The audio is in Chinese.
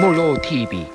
没有提笔